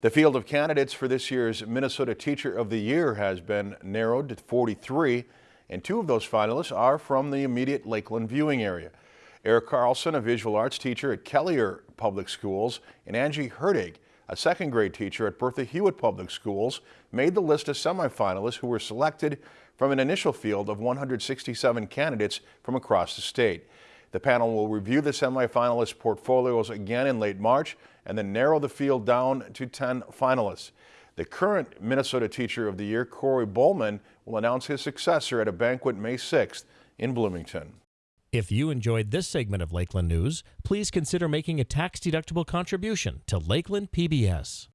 The field of candidates for this year's Minnesota Teacher of the Year has been narrowed to 43, and two of those finalists are from the immediate Lakeland viewing area. Eric Carlson, a visual arts teacher at Kelliher Public Schools, and Angie Herdig, a second grade teacher at Bertha Hewitt Public Schools, made the list of semifinalists who were selected from an initial field of 167 candidates from across the state. The panel will review the semifinalist portfolios again in late March and then narrow the field down to 10 finalists. The current Minnesota Teacher of the Year, Corey Bowman, will announce his successor at a banquet May 6th in Bloomington. If you enjoyed this segment of Lakeland News, please consider making a tax-deductible contribution to Lakeland PBS.